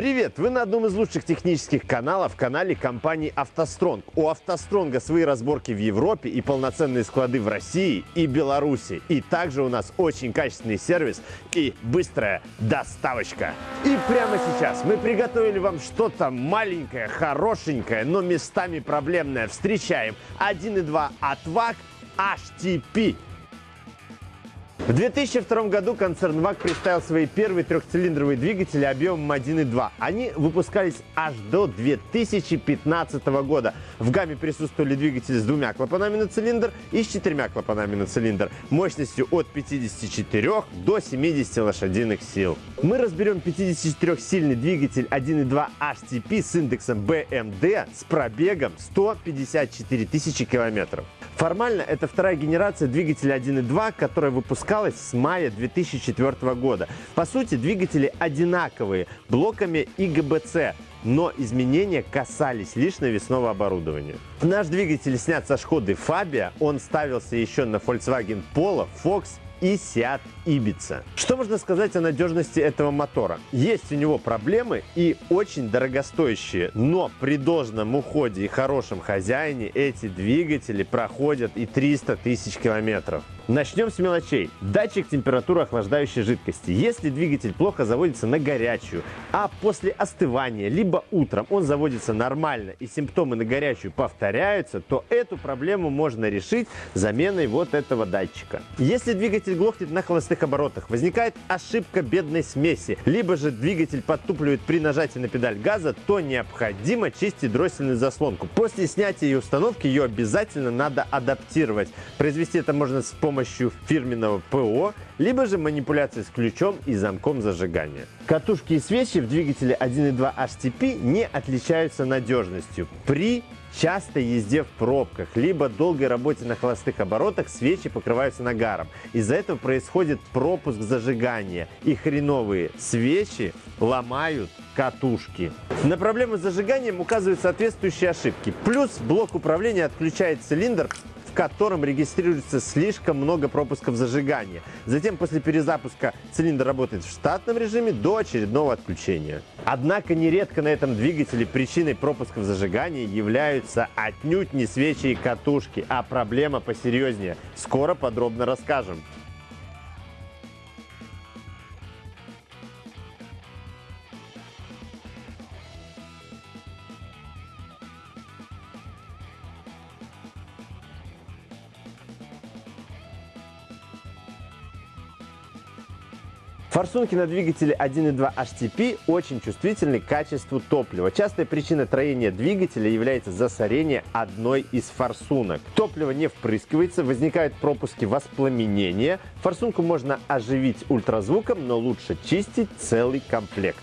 Привет! Вы на одном из лучших технических каналов, канале компании «АвтоСтронг». У «АвтоСтронга» свои разборки в Европе и полноценные склады в России и Беларуси. И также у нас очень качественный сервис и быстрая доставочка. И прямо сейчас мы приготовили вам что-то маленькое, хорошенькое, но местами проблемное. Встречаем 1.2 от ВАГ HTP. В 2002 году концерн ВАГ представил свои первые трехцилиндровые двигатели объемом 1.2. Они выпускались аж до 2015 года. В гамме присутствовали двигатели с двумя клапанами на цилиндр и с четырьмя клапанами на цилиндр, мощностью от 54 до 70 лошадиных сил. Мы разберем 54-сильный двигатель 1.2 HTP с индексом BMD с пробегом 154 тысячи километров. Формально это вторая генерация двигателя 1.2, которая выпускалась с мая 2004 года. По сути, двигатели одинаковые, блоками ИГБЦ, но изменения касались лишь навесного оборудования. Наш двигатель снят со Шкоды Фабия, он ставился еще на Volkswagen Polo, Fox и Seat Ibiza. Что можно сказать о надежности этого мотора? Есть у него проблемы и очень дорогостоящие, но при должном уходе и хорошем хозяине эти двигатели проходят и 300 тысяч километров. Начнем с мелочей. Датчик температуры охлаждающей жидкости. Если двигатель плохо заводится на горячую, а после остывания, либо утром он заводится нормально и симптомы на горячую повторяются, то эту проблему можно решить заменой вот этого датчика. Если двигатель глохнет на холостых оборотах, возникает ошибка бедной смеси, либо же двигатель подтупливает при нажатии на педаль газа, то необходимо чистить дроссельную заслонку. После снятия и установки ее обязательно надо адаптировать. Произвести это можно с помощью фирменного ПО, либо же манипуляции с ключом и замком зажигания. Катушки и свечи в двигателе 1.2 HTP не отличаются надежностью. При частой езде в пробках, либо долгой работе на холостых оборотах свечи покрываются нагаром. Из-за этого происходит пропуск зажигания, и хреновые свечи ломают катушки. На проблемы с зажиганием указывают соответствующие ошибки. Плюс блок управления отключает цилиндр в котором регистрируется слишком много пропусков зажигания. Затем после перезапуска цилиндр работает в штатном режиме до очередного отключения. Однако нередко на этом двигателе причиной пропусков зажигания являются отнюдь не свечи и катушки, а проблема посерьезнее. Скоро подробно расскажем. Форсунки на двигателе 1.2 HTP очень чувствительны к качеству топлива. Частая причина троения двигателя является засорение одной из форсунок. Топливо не впрыскивается, возникают пропуски воспламенения. Форсунку можно оживить ультразвуком, но лучше чистить целый комплект.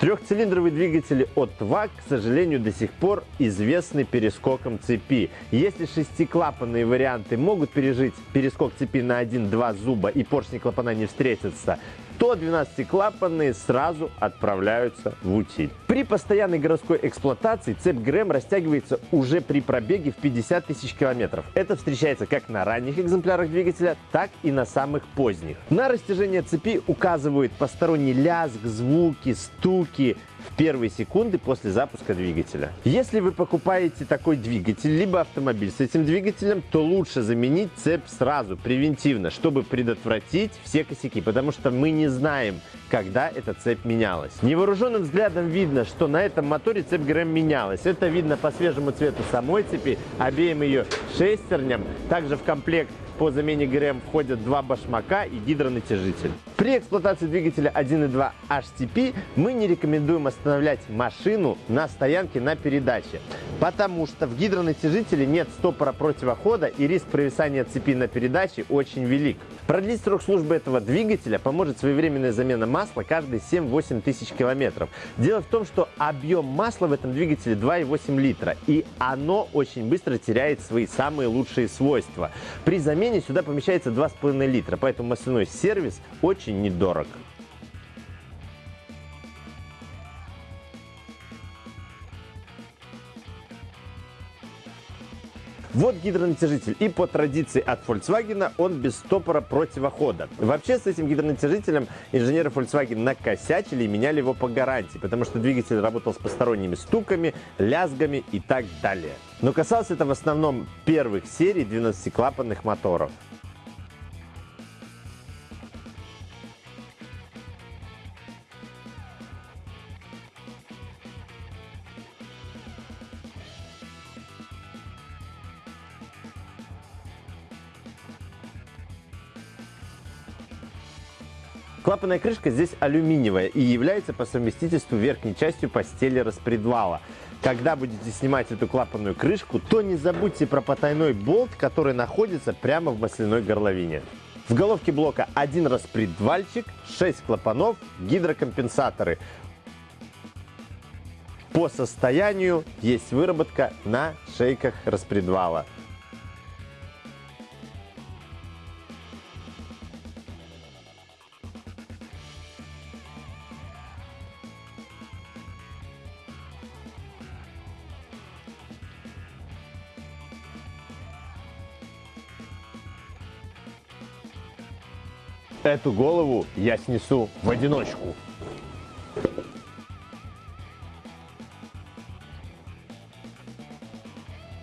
Трехцилиндровые двигатели от ВАГ, к сожалению, до сих пор известны перескоком цепи. Если шестиклапанные варианты могут пережить перескок цепи на 1-2 зуба и поршни клапана не встретятся, то 12-клапанные сразу отправляются в утиль. При постоянной городской эксплуатации цепь ГРМ растягивается уже при пробеге в 50 тысяч километров. Это встречается как на ранних экземплярах двигателя, так и на самых поздних. На растяжение цепи указывают посторонний лязг, звуки, стуки, в первые секунды после запуска двигателя. Если вы покупаете такой двигатель, либо автомобиль с этим двигателем, то лучше заменить цепь сразу, превентивно, чтобы предотвратить все косяки, потому что мы не знаем, когда эта цепь менялась. Невооруженным взглядом видно, что на этом моторе цепь ГРМ менялась. Это видно по свежему цвету самой цепи, обеим ее шестерням. Также в комплект по замене ГРМ входят два башмака и гидронатяжитель. При эксплуатации двигателя 1.2 HTP мы не рекомендуем останавливать машину на стоянке на передаче, потому что в гидронатяжителе нет стопора противохода и риск провисания цепи на передаче очень велик. Продлить срок службы этого двигателя поможет своевременная замена масла каждые 7-8 тысяч километров. Дело в том, что объем масла в этом двигателе 2,8 литра, и оно очень быстро теряет свои самые лучшие свойства. При замене сюда помещается 2,5 литра, поэтому масляной сервис очень недорог. Вот гидронатяжитель. И по традиции от Volkswagen он без стопора противохода. Вообще с этим гидронатяжителем инженеры Volkswagen накосячили и меняли его по гарантии, потому что двигатель работал с посторонними стуками, лязгами и так далее. Но касалось это в основном первых серий 12-клапанных моторов. Клапанная крышка здесь алюминиевая и является по совместительству верхней частью постели распредвала. Когда будете снимать эту клапанную крышку, то не забудьте про потайной болт, который находится прямо в масляной горловине. В головке блока один распредвальчик, 6 клапанов, гидрокомпенсаторы. По состоянию есть выработка на шейках распредвала. Эту голову я снесу в одиночку.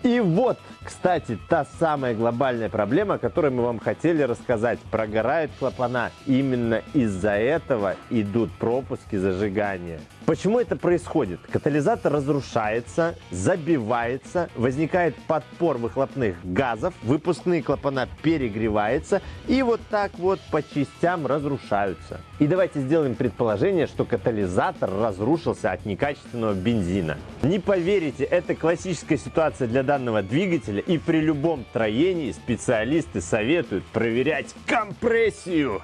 И вот, кстати, та самая глобальная проблема, о которой мы вам хотели рассказать. Прогорают клапана. Именно из-за этого идут пропуски зажигания. Почему это происходит? Катализатор разрушается, забивается, возникает подпор выхлопных газов, выпускные клапана перегреваются и вот так вот по частям разрушаются. И давайте сделаем предположение, что катализатор разрушился от некачественного бензина. Не поверите, это классическая ситуация для данного двигателя и при любом троении специалисты советуют проверять компрессию.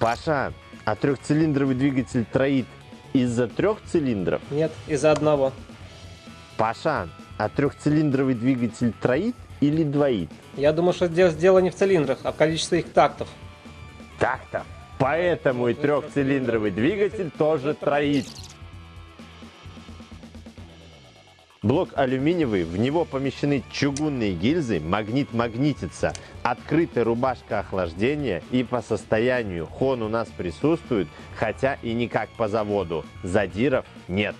Паша, а трехцилиндровый двигатель троит из-за трех цилиндров? Нет, из-за одного. Паша, а трехцилиндровый двигатель троит или двоит? Я думаю, что дело, дело не в цилиндрах, а в количестве их тактов. Так-то. Поэтому и трехцилиндровый двигатель тоже троит. Блок алюминиевый, в него помещены чугунные гильзы, магнит магнитится, открытая рубашка охлаждения и по состоянию хон у нас присутствует, хотя и не как по заводу. Задиров нет.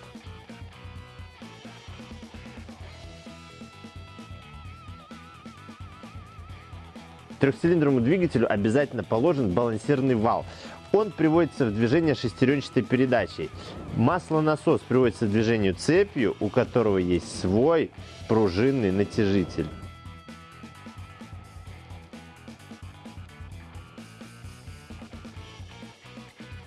Трехцилиндровому двигателю обязательно положен балансирный вал. Он приводится в движение шестеренчатой передачей. Маслонасос приводится в движение цепью, у которого есть свой пружинный натяжитель.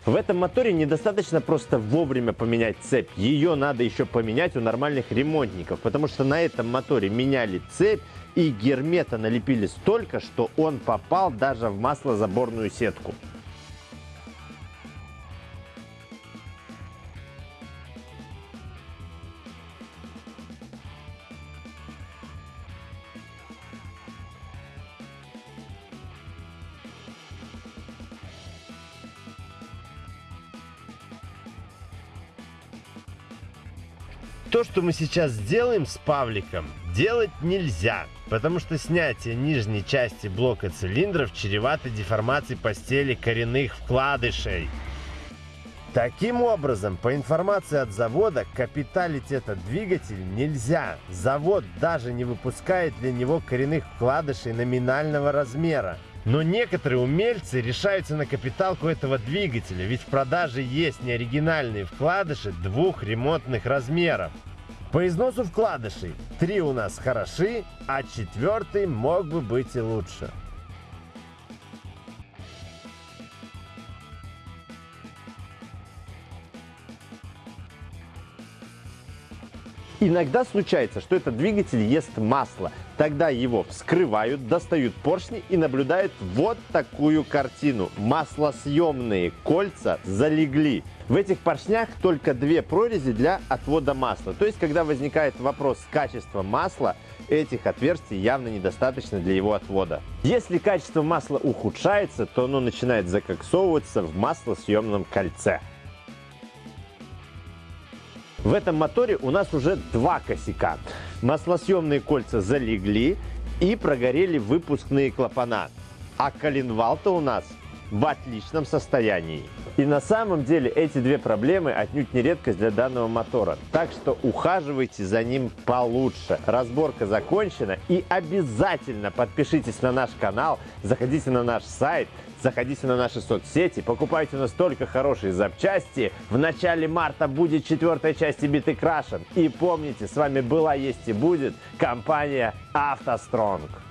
В этом моторе недостаточно просто вовремя поменять цепь. Ее надо еще поменять у нормальных ремонтников, потому что на этом моторе меняли цепь и гермета налепили столько, что он попал даже в маслозаборную сетку. То, что мы сейчас сделаем с Павликом, делать нельзя, потому что снятие нижней части блока цилиндров чревато деформацией постели коренных вкладышей. Таким образом, по информации от завода, капиталить этот двигатель нельзя. Завод даже не выпускает для него коренных вкладышей номинального размера. Но некоторые умельцы решаются на капиталку этого двигателя, ведь в продаже есть неоригинальные вкладыши двух ремонтных размеров. По износу вкладышей три у нас хороши, а четвертый мог бы быть и лучше. Иногда случается, что этот двигатель ест масло. Тогда его вскрывают, достают поршни и наблюдают вот такую картину. Маслосъемные кольца залегли. В этих поршнях только две прорези для отвода масла. То есть, когда возникает вопрос качества масла, этих отверстий явно недостаточно для его отвода. Если качество масла ухудшается, то оно начинает закоксовываться в маслосъемном кольце. В этом моторе у нас уже два косяка. Маслосъемные кольца залегли и прогорели выпускные клапана. А коленвал-то у нас в отличном состоянии. И на самом деле эти две проблемы отнюдь не редкость для данного мотора. Так что ухаживайте за ним получше. Разборка закончена и обязательно подпишитесь на наш канал, заходите на наш сайт, заходите на наши соцсети, покупайте у нас только хорошие запчасти. В начале марта будет четвертая часть биты крашен. И помните, с вами была, есть и будет компания «АвтоСтронг».